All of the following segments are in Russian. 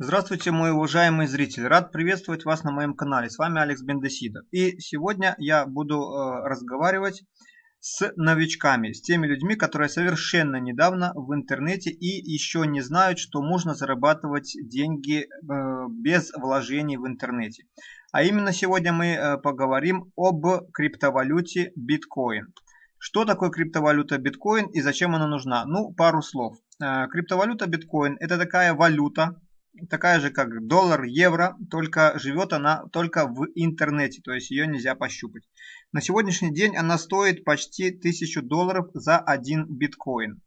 Здравствуйте, мой уважаемый зритель. Рад приветствовать вас на моем канале. С вами Алекс Бендесидов. И сегодня я буду э, разговаривать с новичками, с теми людьми, которые совершенно недавно в интернете и еще не знают, что можно зарабатывать деньги э, без вложений в интернете. А именно сегодня мы э, поговорим об криптовалюте биткоин. Что такое криптовалюта биткоин и зачем она нужна? Ну, пару слов. Э, криптовалюта биткоин это такая валюта, такая же, как доллар, евро, только живет она только в интернете, то есть ее нельзя пощупать. На сегодняшний день она стоит почти 1000 долларов за один биткоин.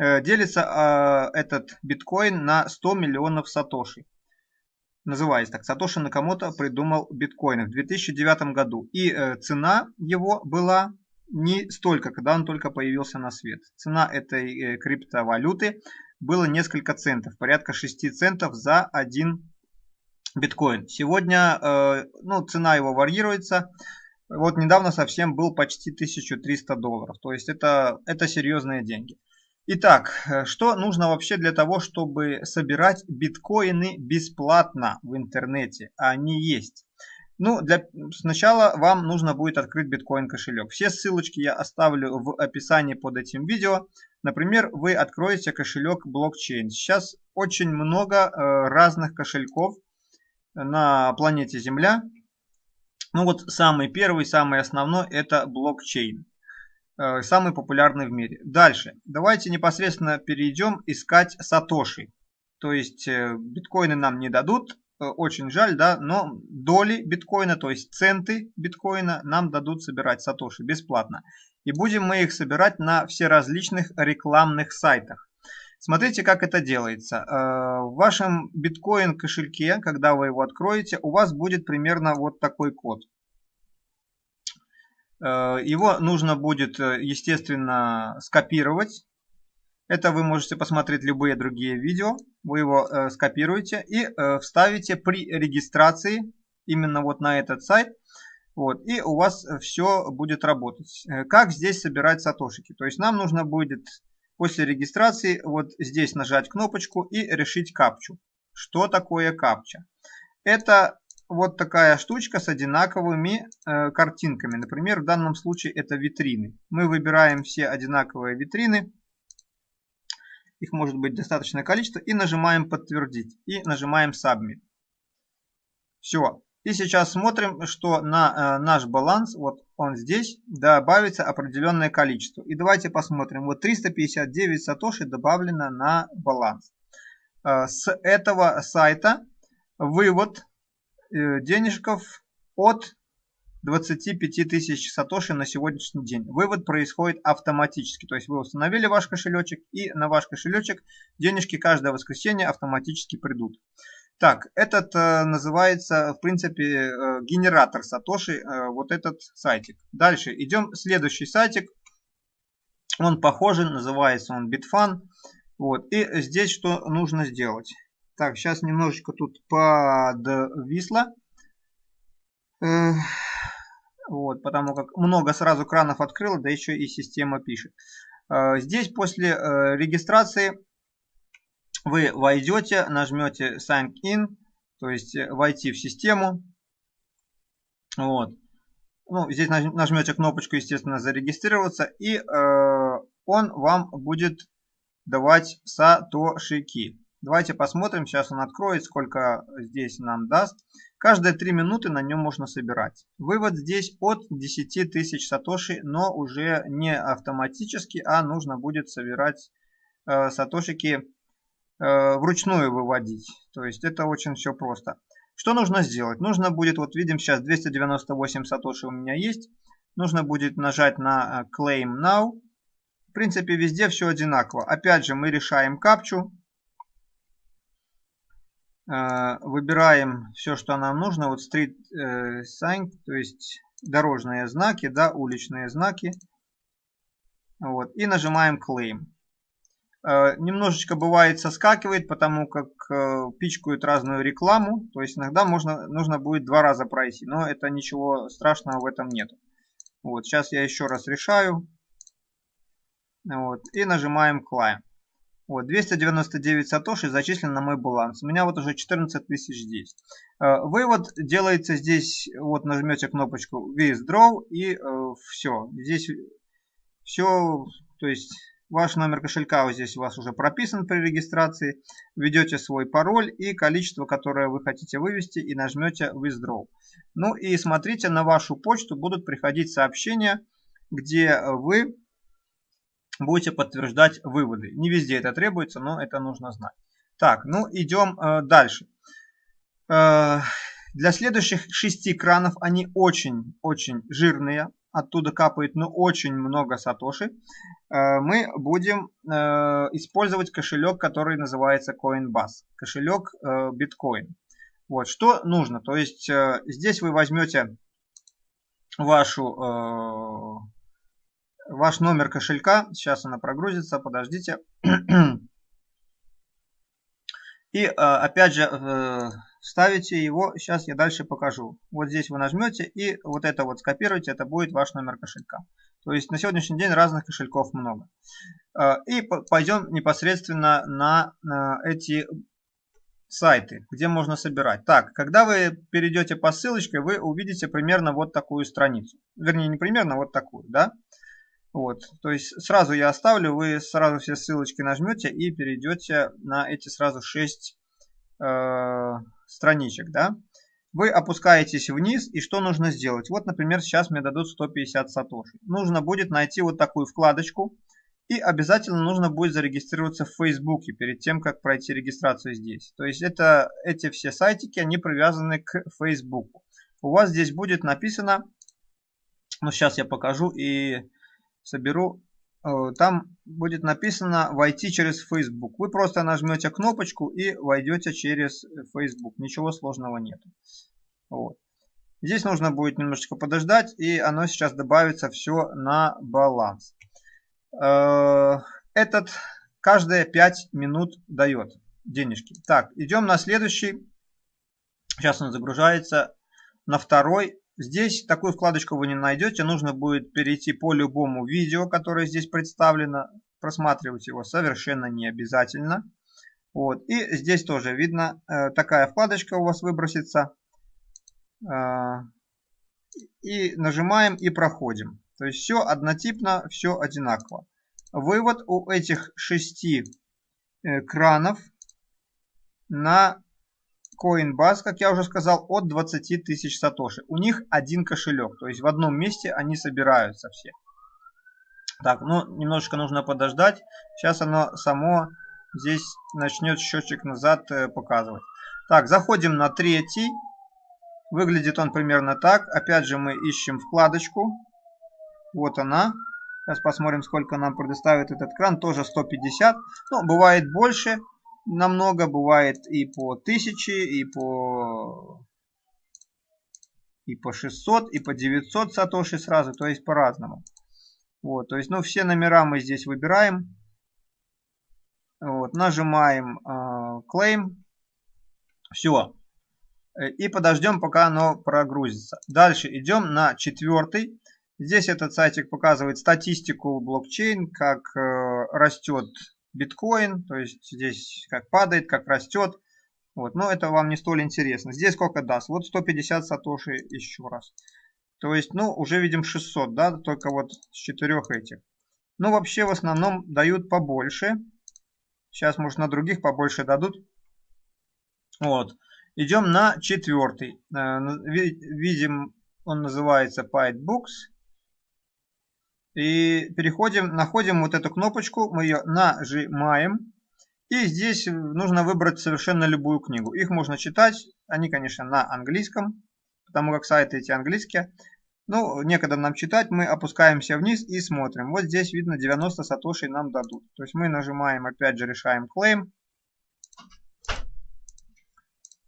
Э, делится э, этот биткоин на 100 миллионов сатоши. Называется так. Сатоши Накамото придумал биткоин в 2009 году. И э, цена его была не столько, когда он только появился на свет. Цена этой криптовалюты было несколько центов, порядка 6 центов за один биткоин. Сегодня э, ну, цена его варьируется. Вот недавно совсем был почти 1300 долларов. То есть это, это серьезные деньги. Итак, э, что нужно вообще для того, чтобы собирать биткоины бесплатно в интернете? Они есть. Ну, для, сначала вам нужно будет открыть биткоин кошелек. Все ссылочки я оставлю в описании под этим видео. Например, вы откроете кошелек блокчейн. Сейчас очень много э, разных кошельков на планете Земля. Ну вот самый первый, самый основной это блокчейн. Э, самый популярный в мире. Дальше. Давайте непосредственно перейдем искать сатоши. То есть э, биткоины нам не дадут, очень жаль, да, но доли биткоина, то есть центы биткоина нам дадут собирать сатоши бесплатно. И будем мы их собирать на все различных рекламных сайтах. Смотрите, как это делается. Э, в вашем биткоин кошельке, когда вы его откроете, у вас будет примерно вот такой код. Э, его нужно будет, естественно, скопировать это вы можете посмотреть любые другие видео. Вы его э, скопируете и э, вставите при регистрации именно вот на этот сайт. Вот, и у вас все будет работать. Э, как здесь собирать сатошики? То есть нам нужно будет после регистрации вот здесь нажать кнопочку и решить капчу. Что такое капча? Это вот такая штучка с одинаковыми э, картинками. Например, в данном случае это витрины. Мы выбираем все одинаковые витрины их может быть достаточное количество, и нажимаем подтвердить, и нажимаем submit. Все. И сейчас смотрим, что на э, наш баланс, вот он здесь, добавится определенное количество. И давайте посмотрим. Вот 359 сатоши добавлено на баланс. Э, с этого сайта вывод э, денежков от 25 тысяч сатоши на сегодняшний день. Вывод происходит автоматически. То есть вы установили ваш кошелечек и на ваш кошелечек денежки каждое воскресенье автоматически придут. Так, этот э, называется, в принципе, э, генератор Сатоши, э, вот этот сайтик. Дальше идем, следующий сайтик. Он похожий, называется он Bitfan. Вот, и здесь что нужно сделать? Так, сейчас немножечко тут подвисло. Вот, потому как много сразу кранов открыл, да еще и система пишет. Э, здесь после э, регистрации вы войдете, нажмете Sign In, то есть э, войти в систему. Вот. Ну, здесь нажмете кнопочку, естественно, зарегистрироваться, и э, он вам будет давать сатошики. Давайте посмотрим, сейчас он откроет, сколько здесь нам даст. Каждые 3 минуты на нем можно собирать. Вывод здесь от 10 тысяч сатоши, но уже не автоматически, а нужно будет собирать э, сатошики вручную выводить. То есть это очень все просто. Что нужно сделать? Нужно будет, вот видим сейчас 298 сатоши у меня есть. Нужно будет нажать на э, Claim Now. В принципе везде все одинаково. Опять же мы решаем капчу. Э, выбираем все, что нам нужно. Вот street э, sign, то есть дорожные знаки, да, уличные знаки. Вот, и нажимаем claim. Э, немножечко бывает соскакивает, потому как пичкают разную рекламу. То есть иногда можно, нужно будет два раза пройти. Но это ничего страшного в этом нет. Вот, сейчас я еще раз решаю. Вот, и нажимаем claim. Вот, 299 сатоши зачислен на мой баланс. У меня вот уже 14 тысяч здесь. Э, вывод делается здесь, вот нажмете кнопочку Withdraw и э, все. Здесь все, то есть ваш номер кошелька здесь у вас уже прописан при регистрации. Введете свой пароль и количество, которое вы хотите вывести и нажмете Withdraw. Ну и смотрите, на вашу почту будут приходить сообщения, где вы будете подтверждать выводы. Не везде это требуется, но это нужно знать. Так, ну идем э, дальше. Э, для следующих шести кранов они очень-очень жирные. Оттуда капает ну очень много сатоши. Э, мы будем э, использовать кошелек, который называется Coinbase. Кошелек э, биткоин. Вот, что нужно? То есть здесь вы возьмете вашу ваш номер кошелька. Сейчас она прогрузится, подождите. И опять же ставите его, сейчас я дальше покажу. Вот здесь вы нажмете и вот это вот скопируете, это будет ваш номер кошелька. То есть на сегодняшний день разных кошельков много. Э, и пойдем непосредственно на эти сайты, где можно собирать. Так, когда вы перейдете по ссылочке, вы увидите примерно вот такую страницу. Вернее, не примерно, вот такую, да? Вот, то есть сразу я оставлю, вы сразу все ссылочки нажмете и перейдете на эти сразу 6 э, страничек, да. Вы опускаетесь вниз и что нужно сделать? Вот, например, сейчас мне дадут 150 сатоши. Нужно будет найти вот такую вкладочку и обязательно нужно будет зарегистрироваться в Фейсбуке перед тем, как пройти регистрацию здесь. То есть это, эти все сайтики, они привязаны к Фейсбуку. У вас здесь будет написано, ну сейчас я покажу и соберу, там будет написано «Войти через Facebook». Вы просто нажмете кнопочку и войдете через Facebook. Ничего сложного нет. Вот. Здесь нужно будет немножечко подождать, и оно сейчас добавится все на баланс. Э, этот каждые 5 минут дает денежки. Так, идем на следующий. Сейчас он загружается. На второй Здесь такую вкладочку вы не найдете. Нужно будет перейти по любому видео, которое здесь представлено. Просматривать его совершенно не обязательно. Вот. И здесь тоже видно, э, такая вкладочка у вас выбросится. Э, и нажимаем и проходим. То есть все однотипно, все одинаково. Вывод у этих шести э, кранов на Coinbase, как я уже сказал, от 20 тысяч сатоши. У них один кошелек, то есть в одном месте они собираются все. Так, ну немножечко нужно подождать. Сейчас оно само здесь начнет счетчик назад э, показывать. Так, заходим на третий. Выглядит он примерно так. Опять же мы ищем вкладочку. Вот она. Сейчас посмотрим, сколько нам предоставит этот кран. Тоже 150. Ну, бывает больше намного, бывает и по 1000, и по и по 600, и по 900 сатоши сразу, то есть по-разному. Вот, то есть, ну, все номера мы здесь выбираем. Вот, нажимаем э, Claim. Все. И подождем, пока оно прогрузится. Дальше идем на четвертый. Здесь этот сайтик показывает статистику блокчейн, как э, растет биткоин, то есть здесь как падает, как растет. Вот, но это вам не столь интересно. Здесь сколько даст? Вот 150 сатоши еще раз. То есть, ну, уже видим 600, да, только вот с четырех этих. Ну, вообще, в основном дают побольше. Сейчас, может, на других побольше дадут. Вот. Идем на четвертый. Э, видим, он называется PyteBooks. И переходим, находим вот эту кнопочку, мы ее нажимаем. И здесь нужно выбрать совершенно любую книгу. Их можно читать, они, конечно, на английском, потому как сайты эти английские. Ну, некогда нам читать, мы опускаемся вниз и смотрим. Вот здесь видно 90 сатошей нам дадут. То есть мы нажимаем, опять же, решаем claim.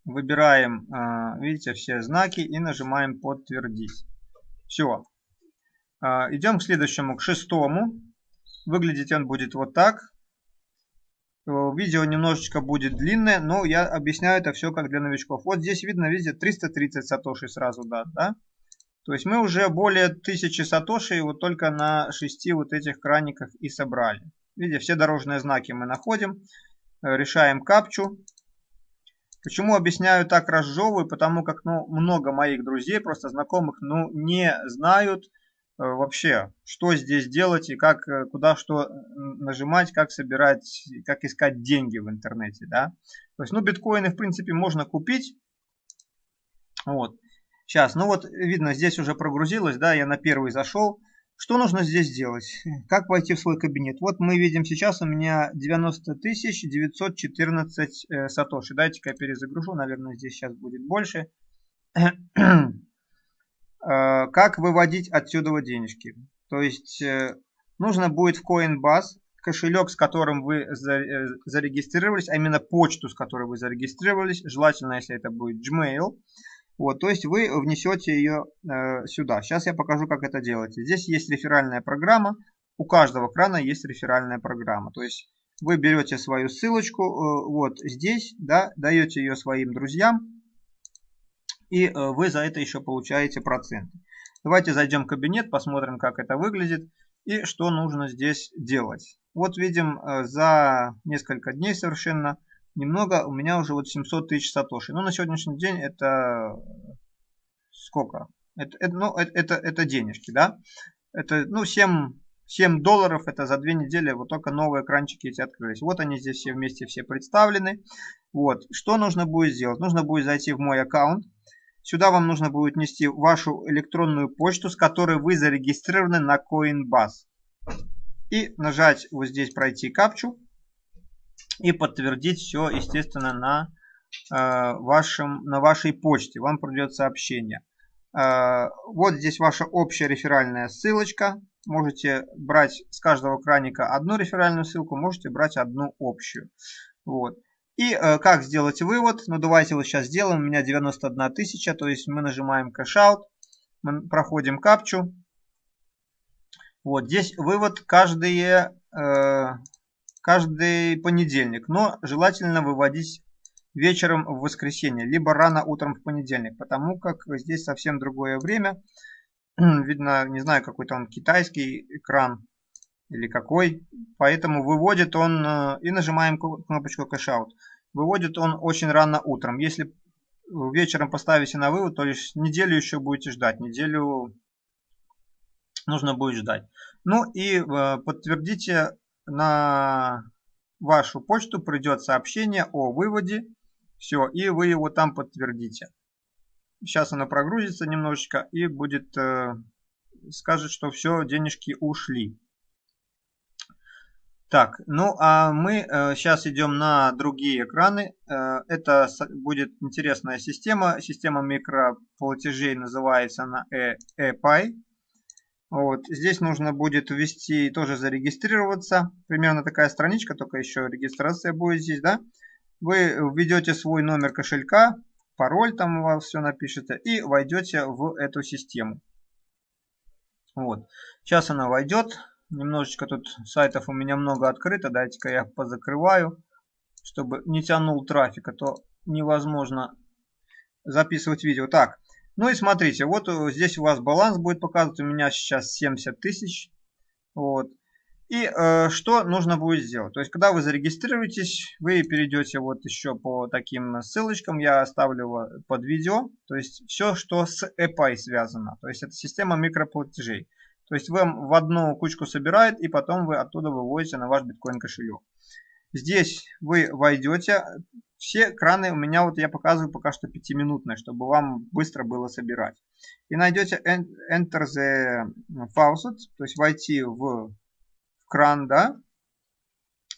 Выбираем, а, видите, все знаки и нажимаем подтвердить. Все, идем к следующему, к шестому. Выглядеть он будет вот так. Э, видео немножечко будет длинное, но я объясняю это все как для новичков. Вот здесь видно, видите, 330 сатоши сразу да, да? То есть мы уже более 1000 сатоши вот только на 6 вот этих краниках и собрали. Видите, все дорожные знаки мы находим. Э, решаем капчу. Почему объясняю так разжевываю? Потому как ну, много моих друзей, просто знакомых, ну, не знают вообще, что здесь делать и как, э, куда что нажимать, как собирать, как искать деньги в интернете, да. То есть, ну, биткоины, в принципе, можно купить. Вот. Сейчас, ну вот, видно, здесь уже прогрузилось, да, я на первый зашел. Что нужно здесь сделать? Как войти в свой кабинет? Вот мы видим сейчас у меня 90 914 э, сатоши. Дайте-ка я перезагружу, наверное, здесь сейчас будет больше. Э, как выводить отсюда денежки? То есть э, нужно будет в Coinbase кошелек, с которым вы зарегистрировались, а именно почту, с которой вы зарегистрировались, желательно, если это будет Gmail, вот, то есть вы внесете ее э, сюда. Сейчас я покажу, как это делать. Здесь есть реферальная программа. У каждого крана есть реферальная программа. То есть вы берете свою ссылочку э, вот здесь, да, даете ее своим друзьям. И э, вы за это еще получаете проценты. Давайте зайдем в кабинет, посмотрим, как это выглядит и что нужно здесь делать. Вот видим э, за несколько дней совершенно немного, у меня уже вот 700 тысяч сатоши. Но на сегодняшний день это сколько? Это, это, ну, это, это денежки, да? Это, ну, 7, 7 долларов, это за две недели вот только новые экранчики эти открылись. Вот они здесь все вместе все представлены. Вот, что нужно будет сделать? Нужно будет зайти в мой аккаунт. Сюда вам нужно будет внести вашу электронную почту, с которой вы зарегистрированы на Coinbase. И нажать вот здесь пройти капчу и подтвердить все, естественно, на, э, вашем, на вашей почте. Вам придет сообщение. Э, вот здесь ваша общая реферальная ссылочка. Можете брать с каждого краника одну реферальную ссылку, можете брать одну общую. Вот. И э, как сделать вывод? Ну давайте вот сейчас сделаем. У меня 91 тысяча, то есть мы нажимаем кэшаут, мы проходим капчу. Вот здесь вывод каждые э, каждый понедельник, но желательно выводить вечером в воскресенье, либо рано утром в понедельник, потому как здесь совсем другое время. Видно, не знаю, какой-то он китайский экран или какой. Поэтому выводит он, э, и нажимаем кнопочку кэшаут, выводит он очень рано утром. Если вечером поставите на вывод, то лишь неделю еще будете ждать. Неделю нужно будет ждать. Ну и э, подтвердите на вашу почту придет сообщение о выводе. Все, и вы его там подтвердите. Сейчас оно прогрузится немножечко и будет э, скажет, что все, денежки ушли. Так, ну а мы э, сейчас идем на другие экраны. Э, это будет интересная система. Система микроплатежей называется она ePay. Вот. Здесь нужно будет ввести, тоже зарегистрироваться. Примерно такая страничка, только еще регистрация будет здесь, да. Вы введете свой номер кошелька, пароль там у вас все напишется и войдете в эту систему. Вот. Сейчас она войдет. Немножечко тут сайтов у меня много открыто. Дайте-ка я позакрываю, чтобы не тянул трафик, а то невозможно записывать видео. Так, ну и смотрите, вот э, здесь у вас баланс будет показывать, у меня сейчас 70 тысяч. Вот. И э, что нужно будет сделать? То есть, когда вы зарегистрируетесь, вы перейдете вот еще по таким ссылочкам, я оставлю под видео. То есть, все, что с EPI связано. То есть, это система микроплатежей. То есть, вам в одну кучку собирает, и потом вы оттуда выводите на ваш биткоин кошелек. Здесь вы войдете, все краны у меня, вот я показываю пока что 5-минутные, чтобы вам быстро было собирать. И найдете Enter the Faucet, то есть войти в кран, да.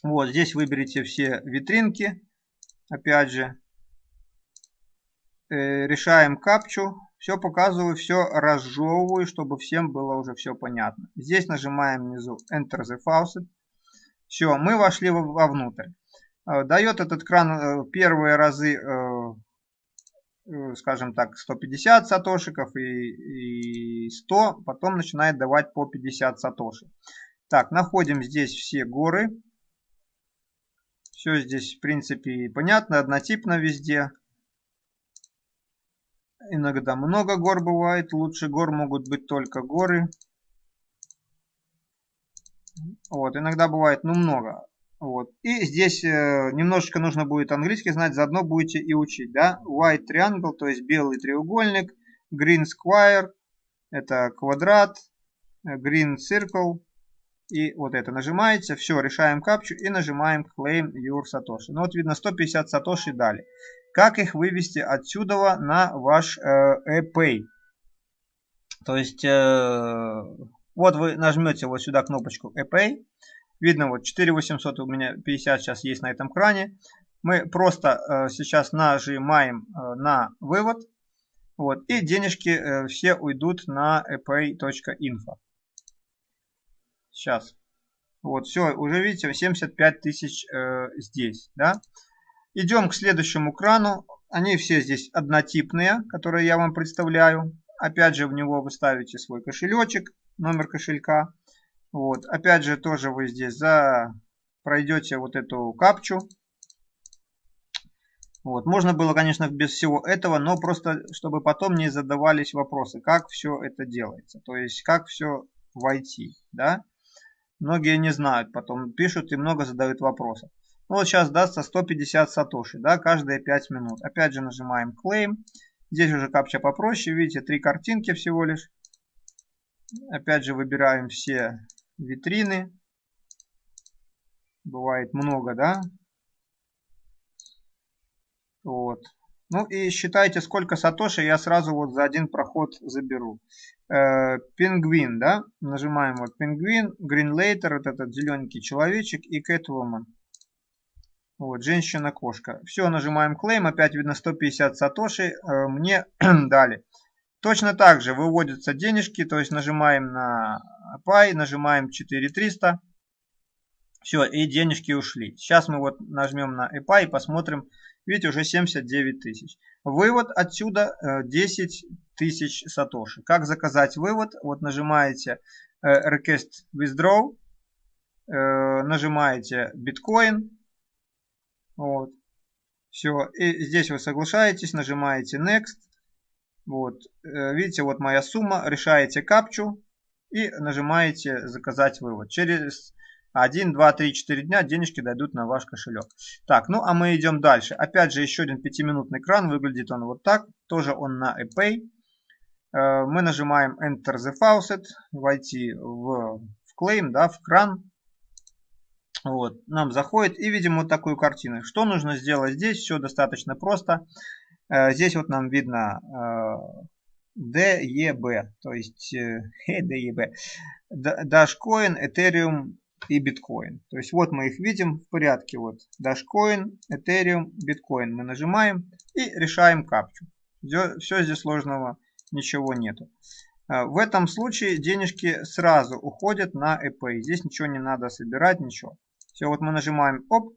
Вот, здесь выберите все витринки, опять же. Э, решаем капчу, все показываю, все разжевываю, чтобы всем было уже все понятно. Здесь нажимаем внизу Enter the Faucet. Все, мы вошли вовнутрь. Э, дает этот кран э, первые разы, скажем так, 150 сатошиков и 100, потом начинает давать по 50 сатоши. Так, находим здесь все горы. Все здесь, в принципе, понятно, однотипно везде. Иногда много гор бывает, лучше гор могут быть только горы. Вот, иногда бывает, ну, много. Вот. И здесь э, немножечко нужно будет английский знать, заодно будете и учить, да. White triangle, то есть белый треугольник. Green square, это квадрат. Green circle, и вот это нажимаете, все, решаем капчу и нажимаем Claim Your Satoshi. Ну вот видно 150 Satoshi дали. Как их вывести отсюда на ваш э, ePay? То есть, э, вот вы нажмете вот сюда кнопочку ePay. Видно, вот 4800 у меня 50 сейчас есть на этом кране. Мы просто э, сейчас нажимаем на вывод. Вот, и денежки все уйдут на epay.info. Сейчас. Вот, все, уже видите, 75 тысяч э, здесь, да. Идем к следующему крану. Они все здесь однотипные, которые я вам представляю. Опять же, в него вы ставите свой кошелечек, номер кошелька. Вот. Опять же, тоже вы здесь за... пройдете вот эту капчу. Вот. Можно было, конечно, без всего этого, но просто, чтобы потом не задавались вопросы, как все это делается. То есть, как все войти, да. Многие не знают, потом пишут и много задают вопросов. Ну, вот сейчас дастся 150 сатоши, да, каждые 5 минут. Опять же нажимаем Claim. Здесь уже капча попроще, видите, три картинки всего лишь. Опять же выбираем все витрины. Бывает много, да. Вот. Ну и считайте, сколько сатоши я сразу вот за один проход заберу. Э, пингвин, да, нажимаем вот пингвин, Greenlater, вот этот зелененький человечек и Catwoman. Вот, женщина-кошка. Все, нажимаем claim, опять видно 150 сатоши, э, мне дали. Точно так же выводятся денежки, то есть нажимаем на Pay, нажимаем 4300. Все, и денежки ушли. Сейчас мы вот нажмем на EPA и посмотрим, Видите, уже 79 тысяч. Вывод отсюда 10 э, тысяч сатоши. Как заказать вывод? Вот нажимаете э, Request Withdraw, нажимаете Bitcoin. Вот. Все. И здесь вы соглашаетесь, нажимаете Next. Вот. Видите, вот моя сумма. Решаете капчу и нажимаете заказать вывод. Через 1, 2, 3, 4 дня денежки дойдут на ваш кошелек. Так, ну а мы идем дальше. Опять же, еще один пятиминутный кран. Выглядит он вот так. Тоже он на ePay. Э, мы нажимаем Enter the Faucet. Войти в, в Claim, да, в кран. Вот, нам заходит и видим вот такую картину. Что нужно сделать здесь? Все достаточно просто. Э, здесь вот нам видно DEB, то есть DEB. Dashcoin, Ethereum, и биткоин. То есть вот мы их видим в порядке. Вот Dashcoin, Ethereum, биткоин. Мы нажимаем и решаем капчу. Все здесь сложного ничего нету. А, в этом случае денежки сразу уходят на EP. Здесь ничего не надо собирать, ничего. Все, вот мы нажимаем оп,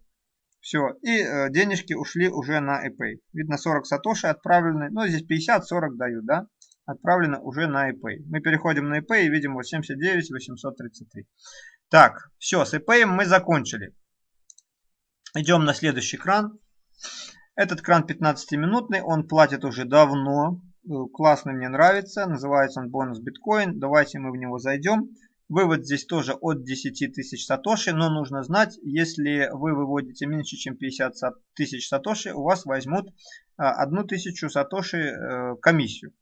все, и э, денежки ушли уже на ePay. Видно 40 сатоши отправлены, ну здесь 50-40 дают, да, отправлено уже на ePay. Мы переходим на ePay и видим вот 79 833. Так, все, с EPay мы закончили. Идем на следующий кран. Этот кран 15-минутный, он платит уже давно. Э, классный, мне нравится. Называется он бонус биткоин. Давайте мы в него зайдем. Вывод здесь тоже от 10 тысяч сатоши, но нужно знать, если вы выводите меньше, чем 50 тысяч сатоши, у вас возьмут 1 тысячу сатоши э, комиссию.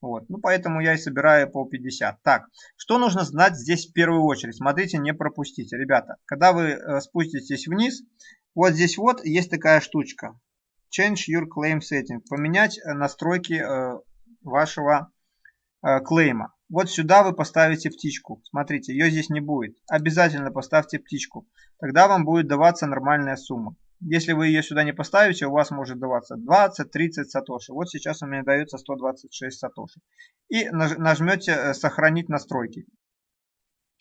Вот. Ну, поэтому я и собираю по 50. Так, что нужно знать здесь в первую очередь? Смотрите, не пропустите. Ребята, когда вы э, спуститесь вниз, вот здесь вот есть такая штучка. Change your claim setting. Поменять э, настройки вашего клейма. Вот сюда вы поставите птичку. Смотрите, ее здесь не будет. Обязательно поставьте птичку. Тогда вам будет даваться нормальная сумма. Если вы ее сюда не поставите, у вас может даваться 20-30 сатоши. Вот сейчас у меня дается 126 сатоши. И нажмете э, «Сохранить настройки».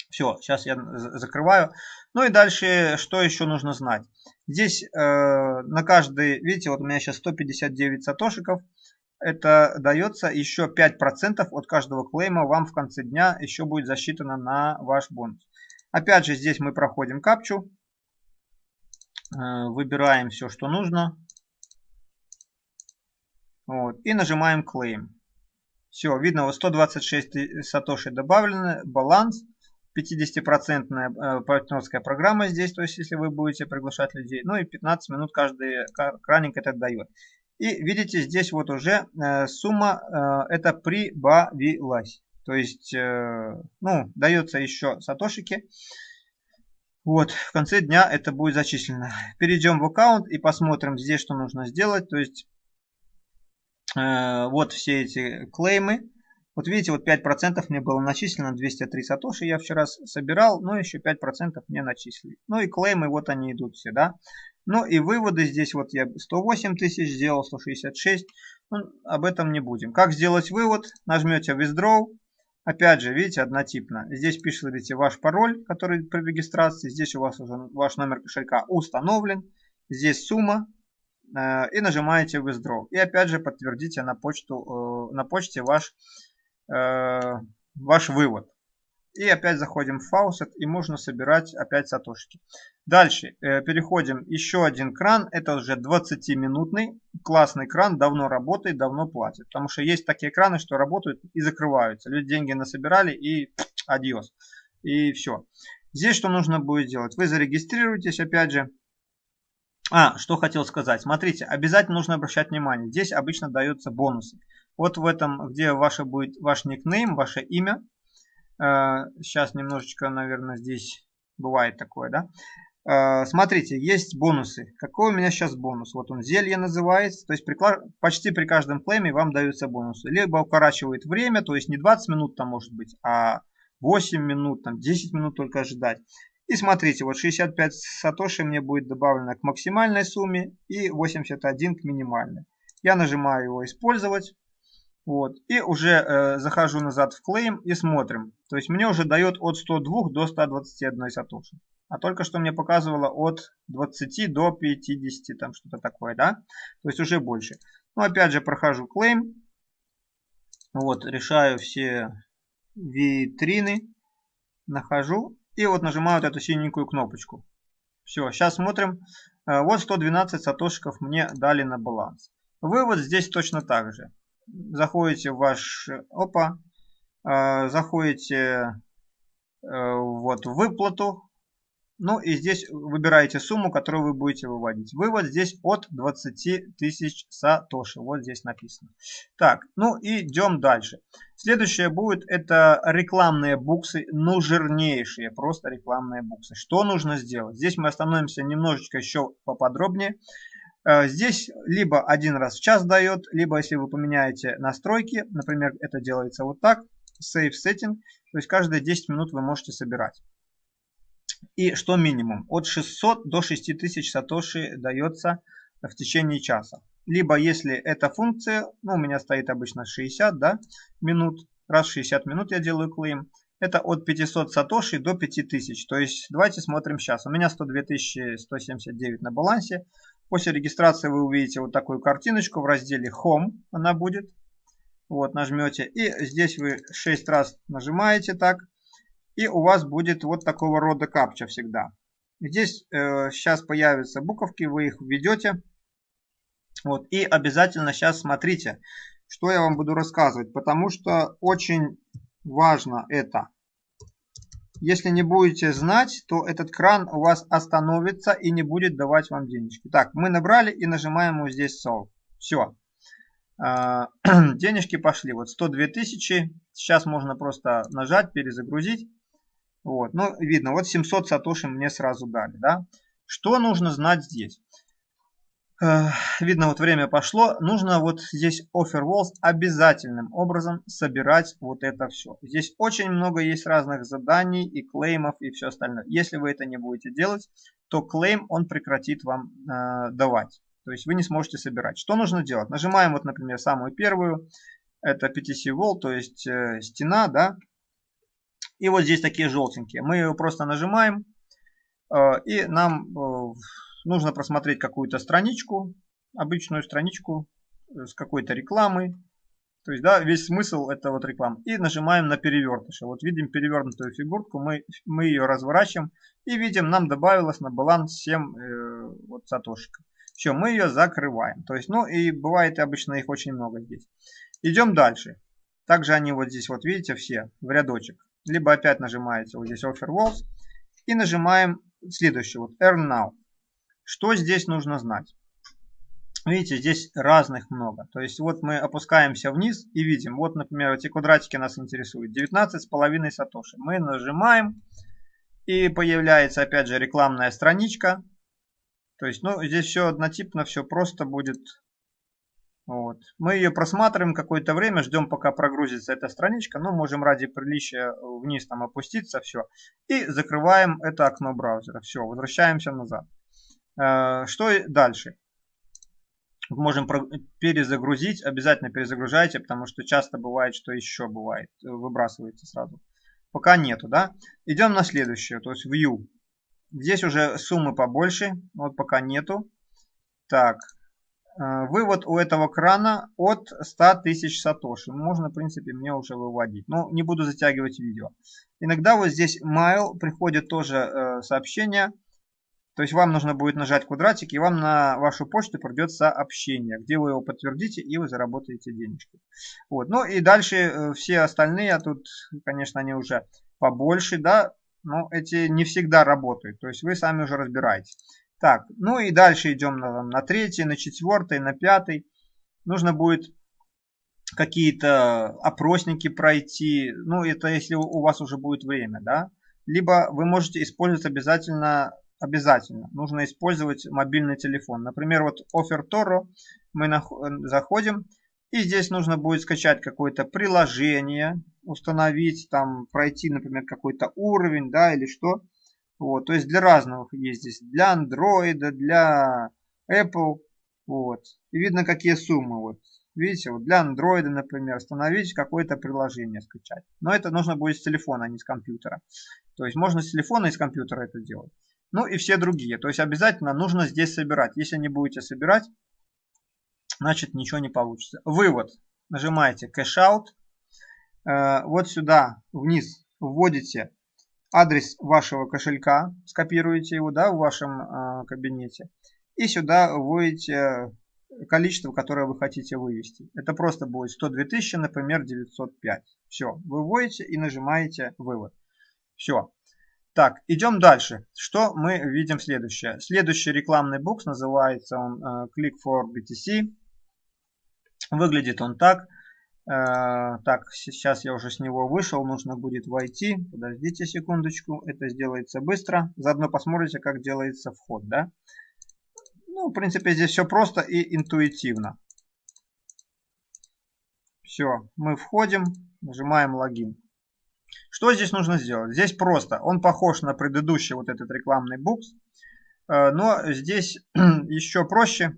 Все, сейчас я закрываю. Ну и дальше, что еще нужно знать. Здесь э, на каждый, видите, вот у меня сейчас 159 сатошиков. Это дается еще 5% от каждого клейма вам в конце дня еще будет засчитано на ваш бонус. Опять же, здесь мы проходим капчу. Э, выбираем все, что нужно. Вот, и нажимаем Claim. Все, видно, вот 126 сатоши добавлены, баланс. 50% партнерская программа здесь, то есть если вы будете приглашать людей. Ну и 15 минут каждый краник это дает. И видите, здесь вот уже э, сумма э, это прибавилась. То есть, э, ну, дается еще сатошики. Вот, в конце дня это будет зачислено. Перейдем в аккаунт и посмотрим здесь, что нужно сделать. То есть, вот все эти клеймы. Вот видите, вот 5% мне было начислено, 203 сатоши я вчера собирал, но еще 5% мне начислили. Ну и клеймы, вот они идут все, да. Ну и выводы здесь вот я 108 тысяч сделал, 166. Ну, об этом не будем. Как сделать вывод? Нажмете Withdraw. Опять же, видите, однотипно. Здесь пишите ваш пароль, который при регистрации. Здесь у вас уже ваш номер кошелька установлен. Здесь сумма. Э, и нажимаете Withdraw. И опять же подтвердите на, почту, э, на почте ваш, э, ваш вывод. И опять заходим в Faucet и можно собирать опять сатошки. Дальше э, переходим еще один кран. Это уже 20-минутный. Классный кран, давно работает, давно платит. Потому что есть такие краны, что работают и закрываются. Люди деньги насобирали и адьос. И все. Здесь что нужно будет делать? Вы зарегистрируетесь опять же. А, что хотел сказать. Смотрите, обязательно нужно обращать внимание. Здесь обычно даются бонусы. Вот в этом, где ваше будет ваш никнейм, ваше имя Сейчас э, немножечко, наверное, здесь бывает такое, да. Э, смотрите, есть бонусы. Какой у меня сейчас бонус? Вот он, зелье называется. То есть при, почти при каждом клейме вам даются бонусы. Либо укорачивает время, то есть не 20 минут там может быть, а 8 минут, там 10 минут только ожидать. И смотрите, вот 65 сатоши мне будет добавлено к максимальной сумме и 81 к минимальной. Я нажимаю его использовать. Вот. И уже э, захожу назад в клейм и смотрим. То есть мне уже дает от 102 до 121 сатоши. А только что мне показывало от 20 до 50, там что-то такое, да? То есть уже больше. Ну, опять же, прохожу клейм. Вот, решаю все витрины. Нахожу. И вот нажимаю вот эту синенькую кнопочку. Все, сейчас смотрим. Э, вот 112 сатошиков мне дали на баланс. Вывод здесь точно так же заходите в ваш опа, э, заходите э, вот в выплату, ну и здесь выбираете сумму, которую вы будете выводить. Вывод здесь от 20 тысяч сатоши. Вот здесь написано. Так, ну и идем дальше. Следующее будет это рекламные буксы, ну жирнейшие, просто рекламные буксы. Что нужно сделать? Здесь мы остановимся немножечко еще поподробнее. Э, здесь либо один раз в час дает, либо если вы поменяете настройки, например, это делается вот так, Save Setting, то есть каждые 10 минут вы можете собирать. И что минимум? От 600 до 6000 сатоши дается в течение часа. Либо если эта функция, ну у меня стоит обычно 60 да, минут, раз в 60 минут я делаю клейм, это от 500 сатоши до 5000. То есть давайте смотрим сейчас. У меня 102 179 на балансе. После регистрации вы увидите вот такую картиночку в разделе Home. Она будет. Вот, нажмете. И здесь вы 6 раз нажимаете так. И у вас будет вот такого рода капча всегда. Здесь э, сейчас появятся буковки, вы их введете. Вот, и обязательно сейчас смотрите, что я вам буду рассказывать. Потому что очень важно это. Если не будете знать, то этот кран у вас остановится и не будет давать вам денежки. Так, мы набрали и нажимаем вот здесь Solve. Все. А, денежки пошли. Вот 102 тысячи. Сейчас можно просто нажать, перезагрузить. Вот. Ну, видно, вот 700 сатоши мне сразу дали. Да? Что нужно знать здесь? Видно, вот время пошло. Нужно вот здесь offer walls обязательным образом собирать вот это все. Здесь очень много есть разных заданий и клеймов и все остальное. Если вы это не будете делать, то клейм он прекратит вам э, давать. То есть вы не сможете собирать. Что нужно делать? Нажимаем вот, например, самую первую. Это PTC wall, то есть э, стена, да. И вот здесь такие желтенькие. Мы ее просто нажимаем. Э, и нам... Э, нужно просмотреть какую-то страничку, обычную страничку э, с какой-то рекламой. То есть, да, весь смысл это вот реклама. И нажимаем на перевертыше. Вот видим перевернутую фигурку, мы, мы ее разворачиваем и видим, нам добавилось на баланс 7 э, вот сатошек. Все, мы ее закрываем. То есть, ну и бывает обычно их очень много здесь. Идем дальше. Также они вот здесь вот видите все в рядочек. либо опять нажимаете вот здесь Offer Walls и нажимаем следующее, вот Earn Now. Что здесь нужно знать? Видите, здесь разных много. То есть вот мы опускаемся вниз и видим, вот, например, эти квадратики нас интересуют. 19,5 сатоши. Мы нажимаем и появляется опять же рекламная страничка. То есть, ну, здесь все однотипно, все просто будет. Вот. Мы ее просматриваем какое-то время, ждем пока прогрузится эта страничка. Ну, можем ради приличия вниз там опуститься, все. И закрываем это окно браузера. Все, возвращаемся назад. Э, что дальше? можем перезагрузить. Обязательно перезагружайте, потому что часто бывает, что еще бывает. Э, выбрасывается сразу. Пока нету, да? Идем на следующее, то есть View. Здесь уже суммы побольше, вот пока нету. Так, э, вывод у этого крана от 100 тысяч сатоши. Можно, в принципе, мне уже выводить. Но не буду затягивать видео. Иногда вот здесь mail приходит тоже э, сообщение то есть вам нужно будет нажать квадратик, и вам на вашу почту придет сообщение, где вы его подтвердите, и вы заработаете денежки. Вот. Ну и дальше э, все остальные, а тут, конечно, они уже побольше, да, но эти не всегда работают. То есть вы сами уже разбираетесь. Так, ну и дальше идем на, на третий, на четвертый, на пятый. Нужно будет какие-то опросники пройти. Ну, это если у вас уже будет время, да. Либо вы можете использовать обязательно обязательно. Нужно использовать мобильный телефон. Например, вот Offer Toro мы заходим. И здесь нужно будет скачать какое-то приложение, установить, там пройти, например, какой-то уровень, да, или что. Вот, то есть для разных есть здесь, для Android, для Apple, вот. И видно, какие суммы, вот. Видите, вот для Android, например, установить какое-то приложение, скачать. Но это нужно будет с телефона, а не с компьютера. То есть можно с телефона и с компьютера это делать. Ну и все другие. То есть обязательно нужно здесь собирать. Если не будете собирать, значит ничего не получится. Вывод. Нажимаете Cash Out. Э, вот сюда вниз вводите адрес вашего кошелька. Скопируете его да, в вашем э, кабинете. И сюда вводите количество, которое вы хотите вывести. Это просто будет 102 тысячи, например, 905. Все, вы вводите и нажимаете вывод. Все. Так, идем дальше. Что мы видим следующее? Следующий рекламный букс называется он uh, Click for BTC. Выглядит он так. Uh, так, сейчас я уже с него вышел, нужно будет войти. Подождите секундочку, это сделается быстро. Заодно посмотрите, как делается вход, да? Ну, в принципе, здесь все просто и интуитивно. Все, мы входим, нажимаем логин. Что здесь нужно сделать? Здесь просто. Он похож на предыдущий вот этот рекламный букс. Э, но здесь еще проще.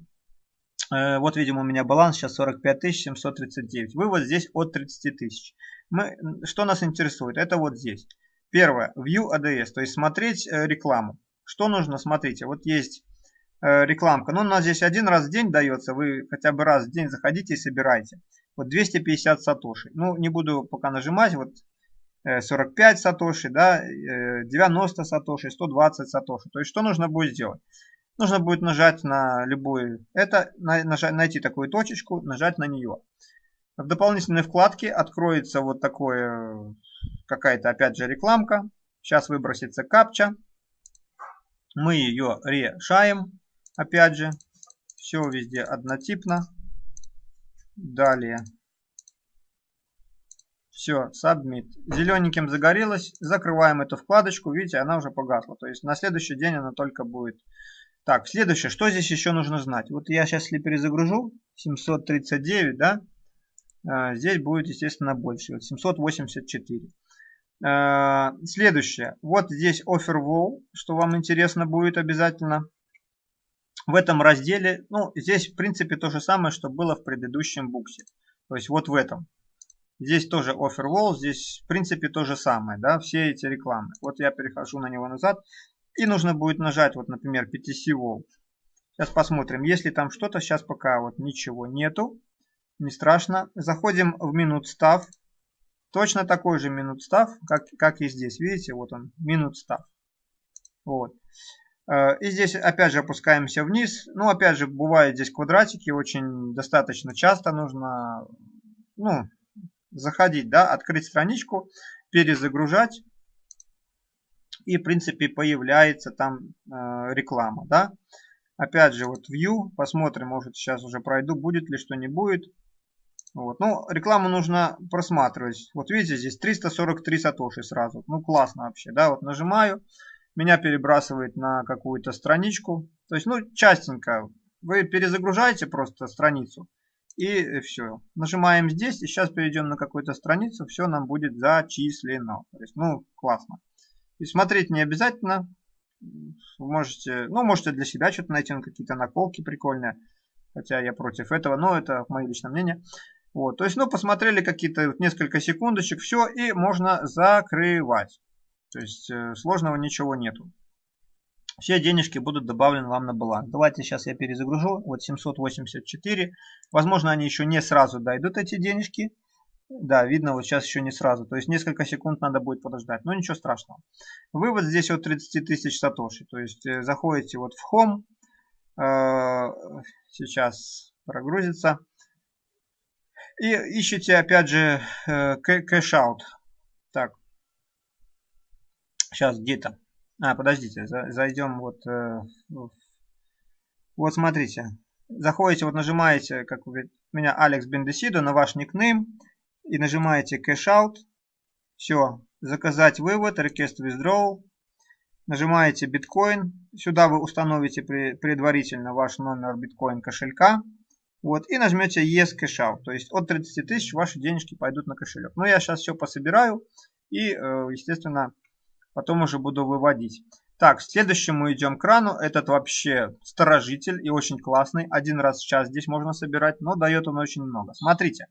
Э, вот, видимо, у меня баланс сейчас 45 739. Вывод здесь от 30 тысяч. Мы, что нас интересует? Это вот здесь. Первое. View ADS. То есть смотреть э, рекламу. Что нужно? Смотрите. Вот есть рекламка. Ну, у нас здесь один раз в день дается. Вы хотя бы раз в день заходите и собирайте. Вот 250 сатоши. Ну, не буду пока нажимать. Вот 45 сатоши, да, 90 сатоши, 120 сатоши. То есть что нужно будет сделать? Нужно будет нажать на любую, это, нажать, найти такую точечку, нажать на нее. В дополнительной вкладке откроется вот такое, какая-то опять же рекламка. Сейчас выбросится капча. Мы ее решаем, опять же. Все везде однотипно. Далее все, submit. Зелененьким загорелось. Закрываем эту вкладочку. Видите, она уже погасла. То есть на следующий день она только будет. Так, следующее. Что здесь еще нужно знать? Вот я сейчас если перезагружу. 739, да? А, здесь будет, естественно, больше. Вот 784. А, следующее. Вот здесь offer wall, что вам интересно будет обязательно. В этом разделе, ну, здесь в принципе то же самое, что было в предыдущем буксе. То есть вот в этом. Здесь тоже Offerwall, здесь в принципе то же самое, да, все эти рекламы. Вот я перехожу на него назад, и нужно будет нажать, вот, например, PTC Wall. Сейчас посмотрим, если там что-то, сейчас пока вот ничего нету, не страшно. Заходим в минут став, точно такой же минут став, как, как и здесь, видите, вот он, минут став. Вот. Э, и здесь опять же опускаемся вниз. Ну, опять же, бывают здесь квадратики, очень достаточно часто нужно, ну, заходить, да, открыть страничку перезагружать. И в принципе появляется там э, реклама. Да? Опять же вот View. Посмотрим, может сейчас уже пройду, будет ли что не будет. Вот. Ну, рекламу нужно просматривать. Вот видите, здесь 343 сатоши сразу. Ну, классно вообще, да. Вот нажимаю, меня перебрасывает на какую-то страничку. То есть, ну, частенько. Вы перезагружаете просто страницу. И все. Нажимаем здесь. И сейчас перейдем на какую-то страницу. Все нам будет зачислено. То есть, ну, классно. И смотреть не обязательно. Вы можете, ну, можете для себя что-то найти, какие-то наколки прикольные. Хотя я против этого, но это мое личное мнение. Вот, то есть, ну, посмотрели какие-то несколько секундочек, все, и можно закрывать. То есть, э, сложного ничего нету. Все денежки будут добавлены вам на баланс. Давайте сейчас я перезагружу. Вот 784. Возможно, они еще не сразу дойдут, эти денежки. Да, видно, вот сейчас еще не сразу. То есть несколько секунд надо будет подождать. Но ничего страшного. Вывод здесь от 30 тысяч сатоши. То есть э, заходите вот в Home. Э, сейчас прогрузится. И ищите опять же э, cash out. Так. Сейчас где-то. А, подождите, зайдем вот. Э, вот смотрите. Заходите, вот нажимаете, как у меня Алекс Бендесидо, на ваш никнейм. И нажимаете cash out. Все. Заказать вывод, request withdrawal. Нажимаете биткоин. Сюда вы установите предварительно ваш номер биткоин кошелька. Вот, и нажмете Yes Cash Out. То есть от 30 тысяч ваши денежки пойдут на кошелек. Но я сейчас все пособираю и, э, естественно, потом уже буду выводить. Так, следующему идем крану. Этот вообще сторожитель и очень классный. Один раз в час здесь можно собирать, но дает он очень много. Смотрите,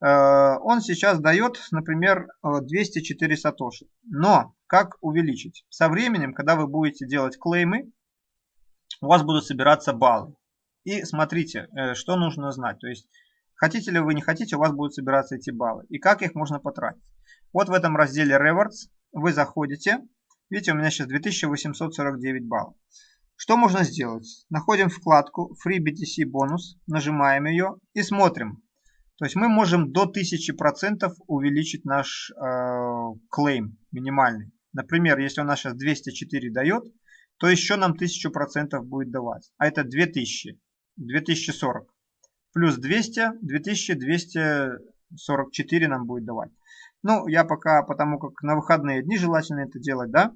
э, он сейчас дает, например, 204 сатоши. Но как увеличить? Со временем, когда вы будете делать клеймы, у вас будут собираться баллы. И смотрите, э, что нужно знать. То есть, хотите ли вы, не хотите, у вас будут собираться эти баллы. И как их можно потратить. Вот в этом разделе Rewards вы заходите. Видите, у меня сейчас 2849 баллов. Что можно сделать? Находим вкладку Free BTC бонус, нажимаем ее и смотрим. То есть мы можем до 1000% увеличить наш э, клейм минимальный. Например, если у нас сейчас 204 дает, то еще нам 1000% будет давать. А это 2000. 2040. Плюс 200, 2244 нам будет давать. Ну, я пока, потому как на выходные дни желательно это делать, да?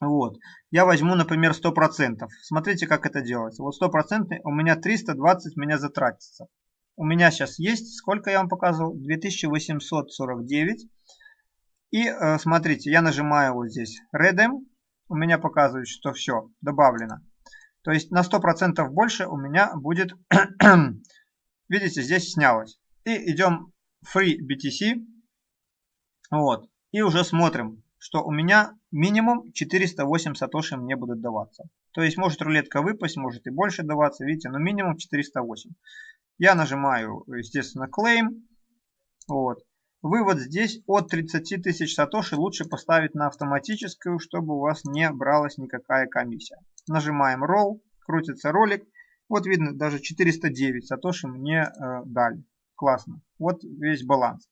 Вот. Я возьму, например, 100%. Смотрите, как это делается. Вот 100% у меня 320 меня затратится. У меня сейчас есть, сколько я вам показывал? 2849. И э, смотрите, я нажимаю вот здесь Redeem. У меня показывает, что все, добавлено. То есть на 100% больше у меня будет, видите, здесь снялось. И идем Free BTC. Вот. И уже смотрим, что у меня минимум 408 сатоши мне будут даваться. То есть может рулетка выпасть, может и больше даваться, видите, но минимум 408. Я нажимаю, естественно, Claim. Вот. Вывод здесь от 30 тысяч сатоши лучше поставить на автоматическую, чтобы у вас не бралась никакая комиссия. Нажимаем Roll, крутится ролик. Вот видно, даже 409 сатоши мне э, дали. Классно. Вот весь баланс.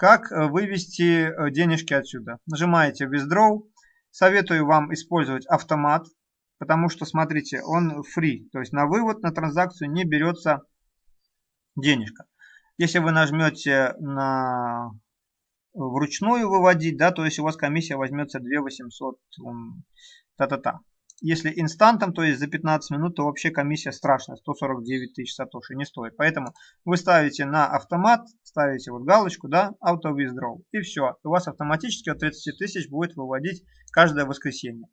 Как э, вывести э, денежки отсюда? Нажимаете Withdraw. Советую вам использовать автомат, потому что, смотрите, он free. То есть на вывод, на транзакцию не берется денежка. Если вы нажмете на вручную выводить, да, то есть у вас комиссия возьмется 2 800, та-та-та. Если инстантом, то есть за 15 минут, то вообще комиссия страшная, 149 тысяч сатоши, не стоит. Поэтому вы ставите на автомат, ставите вот галочку, да, auto withdraw, и все. У вас автоматически от 30 тысяч будет выводить каждое воскресенье.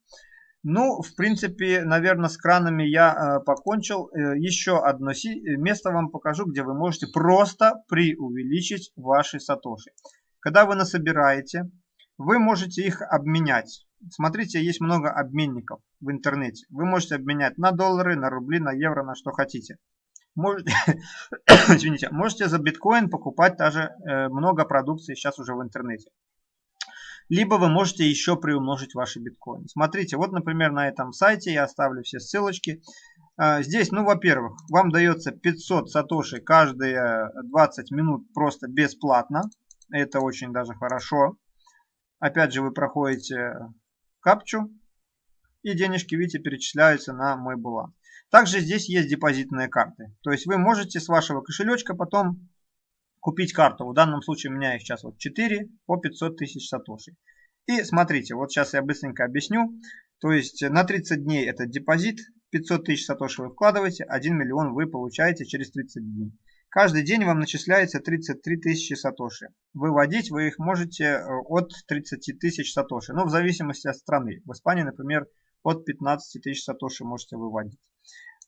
Ну, в принципе, наверное, с кранами я э, покончил. Э, еще одно место вам покажу, где вы можете просто преувеличить ваши сатоши. Когда вы насобираете, вы можете их обменять. Смотрите, есть много обменников в интернете. Вы можете обменять на доллары, на рубли, на евро, на что хотите. Можете, извините, можете за биткоин покупать даже э, много продукции сейчас уже в интернете. Либо вы можете еще приумножить ваши биткоины. Смотрите, вот, например, на этом сайте я оставлю все ссылочки. А, здесь, ну, во-первых, вам дается 500 сатоши каждые 20 минут просто бесплатно. Это очень даже хорошо. Опять же, вы проходите капчу, и денежки, видите, перечисляются на мой баланс. Также здесь есть депозитные карты. То есть вы можете с вашего кошелечка потом купить карту. В данном случае у меня их сейчас вот 4 по 500 тысяч сатоши. И смотрите, вот сейчас я быстренько объясню. То есть на 30 дней это депозит, 500 тысяч сатоши вы вкладываете, 1 миллион вы получаете через 30 дней. Каждый день вам начисляется 33 тысячи сатоши. Выводить вы их можете э, от 30 тысяч сатоши, ну в зависимости от страны. В Испании, например, от 15 тысяч сатоши можете выводить.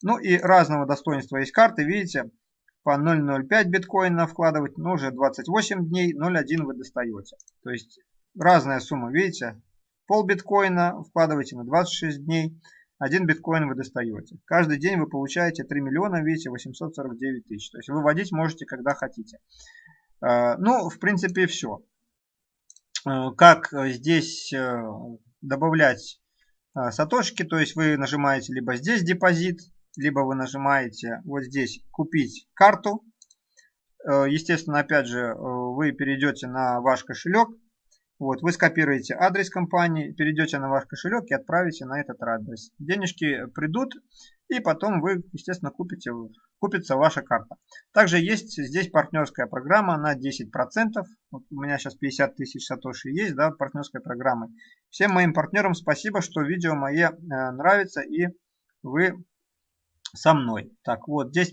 Ну и разного достоинства есть карты, видите, по 0.05 биткоина вкладывать, ну уже 28 дней, 0.1 вы достаете. То есть разная сумма, видите, пол биткоина вкладываете на 26 дней, 1 биткоин вы достаете. Каждый день вы получаете 3 миллиона, видите, 849 тысяч. То есть выводить можете, когда хотите. Э, ну, в принципе, все. Э, как здесь э, добавлять сатошки, то есть вы нажимаете либо здесь депозит, либо вы нажимаете вот здесь купить карту. Естественно, опять же, вы перейдете на ваш кошелек, вот, вы скопируете адрес компании, перейдете на ваш кошелек и отправите на этот адрес. Денежки придут, и потом вы, естественно, купите, купится ваша карта. Также есть здесь партнерская программа на 10%. Вот у меня сейчас 50 тысяч сатоши есть, да, партнерской программы. Всем моим партнерам спасибо, что видео мои э, нравится и вы со мной. Так, вот 10%.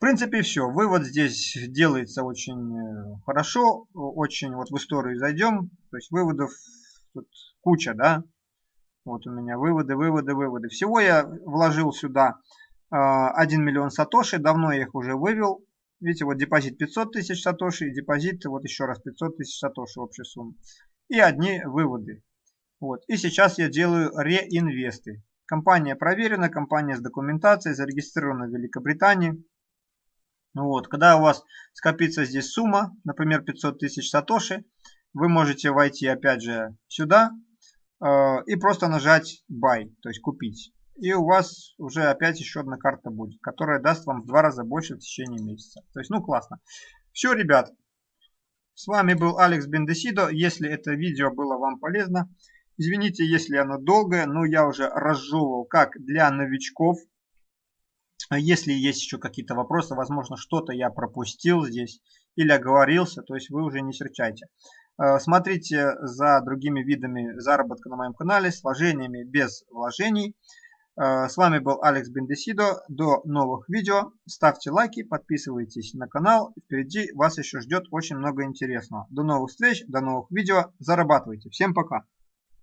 В принципе, все. Вывод здесь делается очень э, хорошо, очень вот в историю зайдем. То есть выводов тут куча, да. Вот у меня выводы, выводы, выводы. Всего я вложил сюда 1 э, миллион сатоши. Давно я их уже вывел. Видите, вот депозит 500 тысяч сатоши и депозит вот еще раз 500 тысяч сатоши общая сумма. И одни выводы. Вот. И сейчас я делаю реинвесты. Компания проверена, компания с документацией, зарегистрирована в Великобритании. Вот, когда у вас скопится здесь сумма, например, 500 тысяч сатоши, вы можете войти опять же сюда э, и просто нажать buy, то есть купить. И у вас уже опять еще одна карта будет, которая даст вам в два раза больше в течение месяца. То есть, ну классно. Все, ребят. С вами был Алекс Бендесидо. Если это видео было вам полезно, извините, если оно долгое, но я уже разжевывал как для новичков, если есть еще какие-то вопросы, возможно, что-то я пропустил здесь или оговорился, то есть вы уже не серчайте. Э, смотрите за другими видами заработка на моем канале с вложениями без вложений. Э, с вами был Алекс Бендесидо. До новых видео. Ставьте лайки, подписывайтесь на канал. Впереди вас еще ждет очень много интересного. До новых встреч, до новых видео. Зарабатывайте. Всем пока.